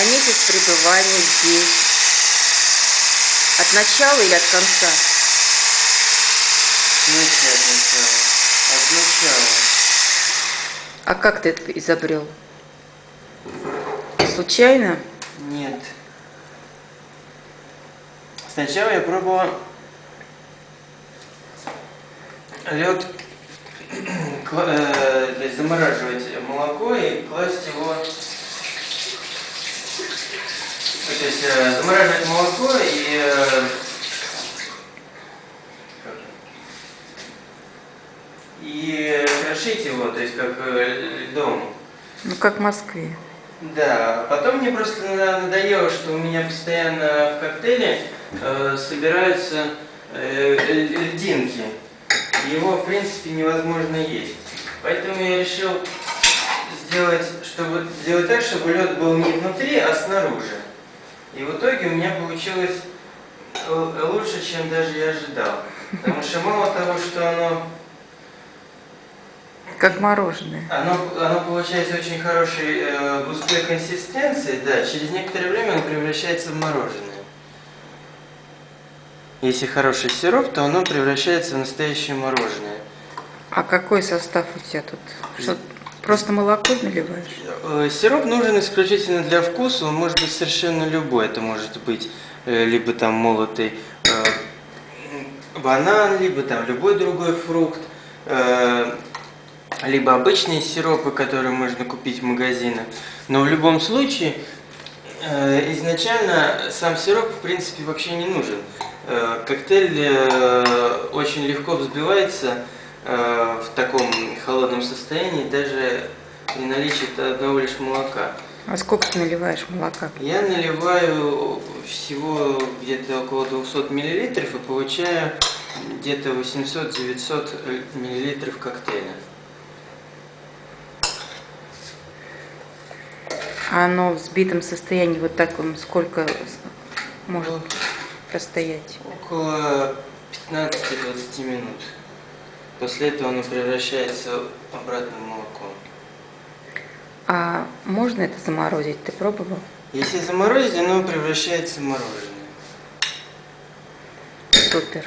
за месяц пребывания здесь? От начала или от конца? Смысле от начала? От начала. А как ты это изобрел? Случайно? Нет. Сначала я пробовал лед э, замораживать молоко и класть его то есть э, замораживать молоко и э, и крошить его, то есть как э, льдом. Ну, как в Москве. Да, потом мне просто на- надоело, что у меня постоянно в коктейле э, собираются э, ль- льдинки. Его, в принципе, невозможно есть. Поэтому я решил сделать, чтобы, сделать так, чтобы лед был не внутри, а снаружи. И в итоге у меня получилось л- лучше, чем даже я ожидал. Потому что мало того, что оно Как мороженое. оно, оно получается очень хорошей э, густой консистенции, да, через некоторое время оно превращается в мороженое. Если хороший сироп, то оно превращается в настоящее мороженое. А какой состав у тебя тут? Что, просто молоко наливаешь? Э, Сироп нужен исключительно для вкуса, он может быть совершенно любой. Это может быть э, либо там молотый э, банан, либо там любой другой фрукт, либо обычные сиропы, которые можно купить в магазинах. Но в любом случае, изначально сам сироп в принципе вообще не нужен. Коктейль очень легко взбивается в таком холодном состоянии, даже при наличии одного лишь молока. А сколько ты наливаешь молока? Я наливаю всего где-то около 200 миллилитров и получаю где-то 800-900 миллилитров коктейля. А оно в взбитом состоянии вот таком сколько с- может простоять? Около 15-20 минут. После этого оно превращается обратно в молоко. А можно это заморозить? Ты пробовал? Если заморозить, оно превращается в мороженое. Супер.